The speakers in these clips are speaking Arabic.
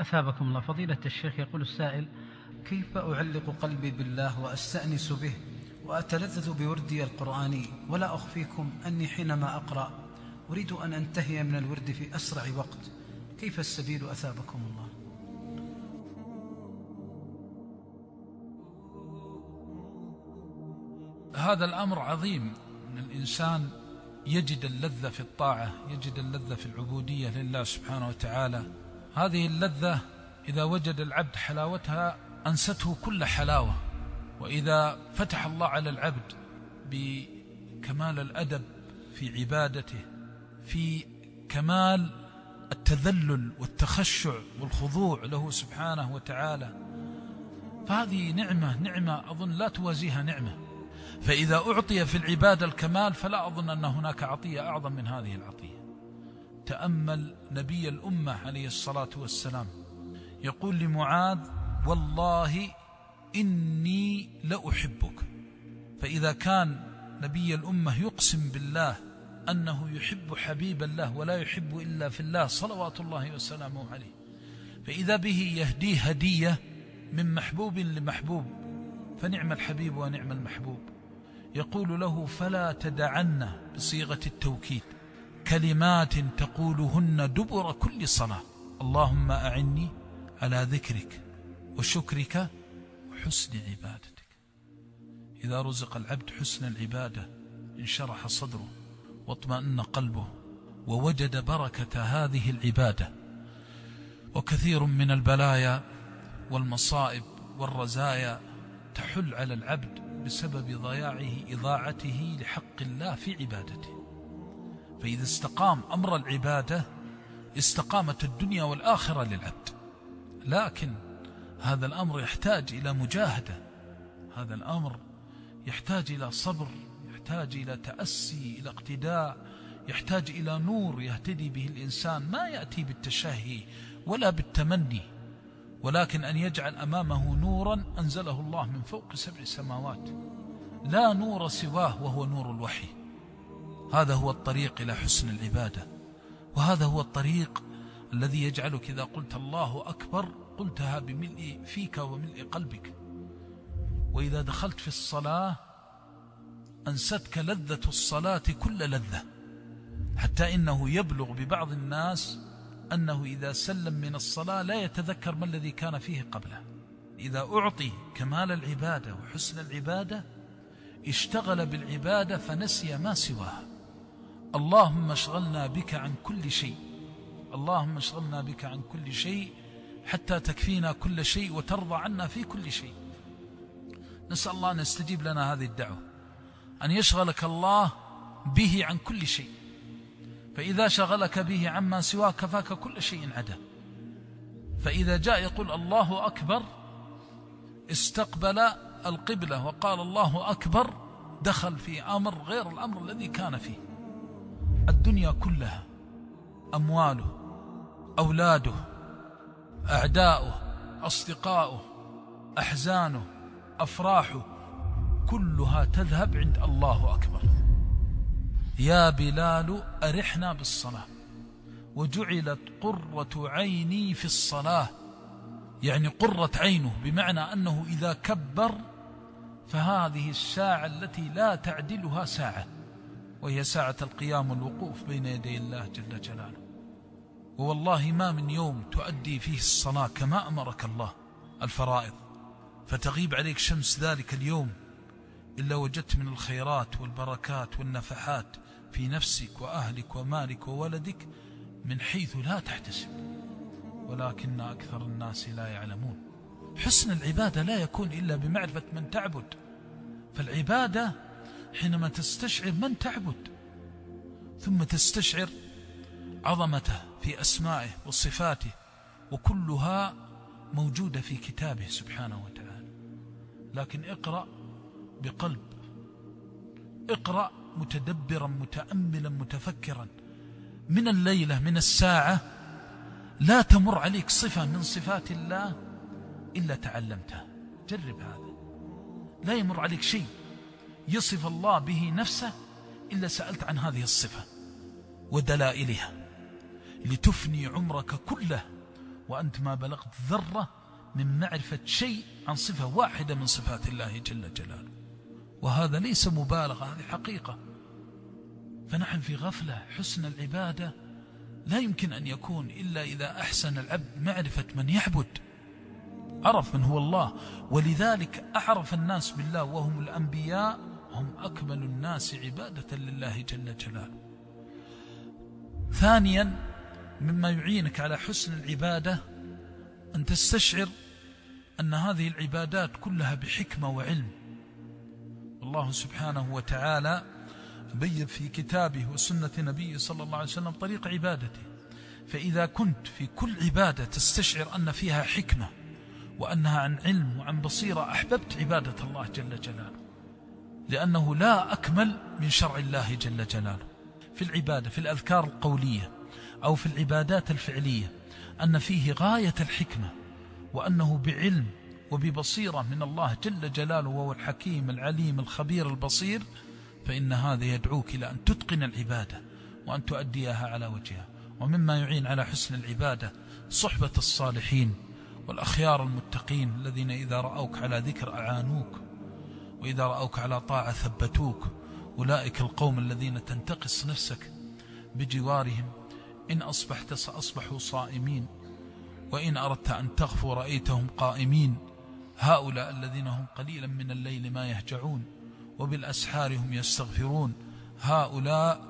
أثابكم الله. فضيلة الشيخ يقول السائل كيف أعلق قلبي بالله وأستأنس به وأتلذذ بوردي القرآني ولا أخفيكم أني حينما أقرأ أريد أن أنتهي من الورد في أسرع وقت. كيف السبيل أثابكم الله؟ هذا الأمر عظيم. أن الإنسان يجد اللذة في الطاعة يجد اللذة في العبودية لله سبحانه وتعالى. هذه اللذة إذا وجد العبد حلاوتها أنسته كل حلاوة وإذا فتح الله على العبد بكمال الأدب في عبادته في كمال التذلل والتخشع والخضوع له سبحانه وتعالى فهذه نعمة نعمة أظن لا توازيها نعمة. فإذا أعطي في العبادة الكمال فلا أظن أن هناك عطية أعظم من هذه العطية. تأمل نبي الأمة عليه الصلاة والسلام. يقول لمعاذ والله إني لأحبك. فإذا كان نبي الأمة يقسم بالله أنه يحب حبيب الله ولا يحب إلا في الله صلوات الله وسلامه عليه فإذا به يهديه هدية من محبوب لمحبوب فنعم الحبيب ونعم المحبوب. يقول له فلا تدعن بصيغة التوكيد. كلمات تقولهن دبر كل صلاة. اللهم أعني على ذكرك وشكرك وحسن عبادتك. إذا رزق العبد حسن العبادة انشرح صدره واطمأن قلبه ووجد بركة هذه العبادة. وكثير من البلايا والمصائب والرزايا تحل على العبد بسبب ضياعه إضاعته لحق الله في عبادته. فإذا استقام أمر العبادة استقامت الدنيا والآخرة للعبد. لكن هذا الأمر يحتاج إلى مجاهدة. هذا الأمر يحتاج إلى صبر يحتاج إلى تأسي إلى اقتداء يحتاج إلى نور يهتدي به الإنسان. ما يأتي بالتشهي ولا بالتمني ولكن أن يجعل أمامه نورا أنزله الله من فوق سبع سماوات. لا نور سواه وهو نور الوحي. هذا هو الطريق إلى حسن العبادة. وهذا هو الطريق الذي يجعلك إذا قلت الله أكبر قلتها بملء فيك وملء قلبك. وإذا دخلت في الصلاة أنستك لذة الصلاة كل لذة حتى إنه يبلغ ببعض الناس أنه إذا سلم من الصلاة لا يتذكر ما الذي كان فيه قبله. إذا أعطي كمال العبادة وحسن العبادة اشتغل بالعبادة فنسي ما سواها. اللهم اشغلنا بك عن كل شيء. اللهم اشغلنا بك عن كل شيء حتى تكفينا كل شيء وترضى عنا في كل شيء. نسأل الله أن يستجيب لنا هذه الدعوة. أن يشغلك الله به عن كل شيء. فإذا شغلك به عما سواه كفاك كل شيء عدا. فإذا جاء يقول الله أكبر استقبل القبلة وقال الله أكبر دخل في أمر غير الأمر الذي كان فيه. الدنيا كلها أمواله أولاده أعداؤه أصدقاؤه أحزانه أفراحه كلها تذهب عند الله أكبر. يا بلال أرحنا بالصلاة. وجعلت قرة عيني في الصلاة. يعني قرة عينه بمعنى أنه إذا كبر فهذه الساعة التي لا تعدلها ساعة. وهي ساعة القيام والوقوف بين يدي الله جل جلاله. ووالله ما من يوم تؤدي فيه الصلاة كما أمرك الله الفرائض. فتغيب عليك شمس ذلك اليوم إلا وجدت من الخيرات والبركات والنفحات في نفسك وأهلك ومالك وولدك من حيث لا تحتسب. ولكن أكثر الناس لا يعلمون. حسن العبادة لا يكون إلا بمعرفة من تعبد. فالعبادة حينما تستشعر من تعبد ثم تستشعر عظمته في أسمائه وصفاته وكلها موجودة في كتابه سبحانه وتعالى. لكن اقرأ بقلب اقرأ متدبرا متأملا متفكرا. من الليلة من الساعة لا تمر عليك صفة من صفات الله إلا تعلمتها. جرب هذا. لا يمر عليك شيء. يصف الله به نفسه إلا سألت عن هذه الصفة ودلائلها. لتفني عمرك كله وأنت ما بلغت ذرة من معرفة شيء عن صفة واحدة من صفات الله جل جلاله. وهذا ليس مبالغة هذه حقيقة. فنحن في غفلة حسن العبادة لا يمكن أن يكون إلا إذا أحسن العبد معرفة من يعبد. عرف من هو الله ولذلك أعرف الناس بالله وهم الأنبياء هم أكمل الناس عبادة لله جل جلاله. ثانيا مما يعينك على حسن العبادة أن تستشعر أن هذه العبادات كلها بحكمة وعلم. الله سبحانه وتعالى بين في كتابه وسنة نبيه صلى الله عليه وسلم طريق عبادته. فإذا كنت في كل عبادة تستشعر أن فيها حكمة وأنها عن علم وعن بصيرة أحببت عبادة الله جل جلاله. لأنه لا أكمل من شرع الله جل جلاله. في العبادة في الأذكار القولية أو في العبادات الفعلية أن فيه غاية الحكمة وأنه بعلم وببصيرة من الله جل جلاله وهو الحكيم العليم الخبير البصير فإن هذا يدعوك إلى أن تتقن العبادة وأن تؤديها على وجهها. ومما يعين على حسن العبادة صحبة الصالحين والأخيار المتقين الذين إذا رأوك على ذكر أعانوك. وإذا رأوك على طاعة ثبتوك. أولئك القوم الذين تنتقص نفسك بجوارهم. إن أصبحت سأصبحوا صائمين. وإن أردت أن تغفو رأيتهم قائمين. هؤلاء الذين هم قليلا من الليل ما يهجعون. وبالأسحار هم يستغفرون. هؤلاء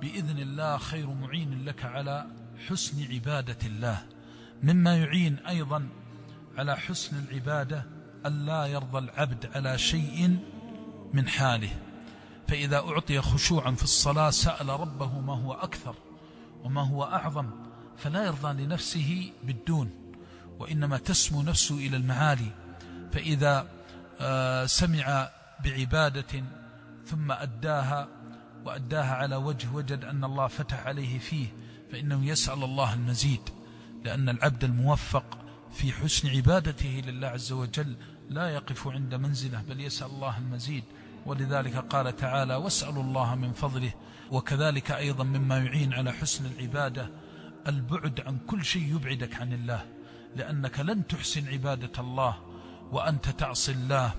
بإذن الله خير معين لك على حسن عبادة الله. مما يعين أيضا على حسن العبادة ألا يرضى العبد على شيء من حاله. فإذا أعطي خشوعا في الصلاة سأل ربه ما هو أكثر وما هو أعظم فلا يرضى لنفسه بالدون وإنما تسمو نفسه إلى المعالي. فإذا آه، سمع بعبادة ثم أداها وأداها على وجه وجد أن الله فتح عليه فيه فإنه يسأل الله المزيد لأن العبد الموفق في حسن عبادته لله عز وجل لا يقف عند منزله بل يسأل الله المزيد. ولذلك قال تعالى واسألوا الله من فضله. وكذلك أيضا مما يعين على حسن العبادة البعد عن كل شيء يبعدك عن الله لأنك لن تحسن عبادة الله وأنت تعصي الله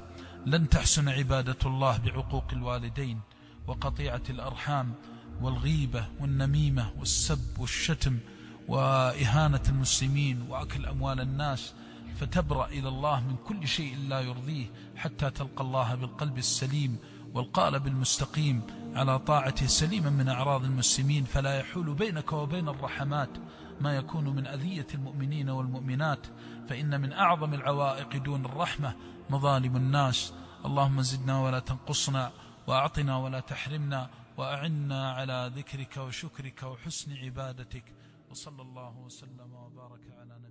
لن تحسن عبادة الله بعقوق الوالدين وقطيعة الأرحام والغيبة والنميمة والسب والشتم وإهانة المسلمين وأكل أموال الناس. فتبرأ إلى الله من كل شيء لا يرضيه حتى تلقى الله بالقلب السليم والقالب المستقيم على طاعته سليما من أعراض المسلمين فلا يحول بينك وبين الرحمات ما يكون من أذية المؤمنين والمؤمنات فإن من أعظم العوائق دون الرحمة مظالم الناس اللهم زدنا ولا تنقصنا وأعطنا ولا تحرمنا وأعنا على ذكرك وشكرك وحسن عبادتك وصلى الله وسلم وبارك على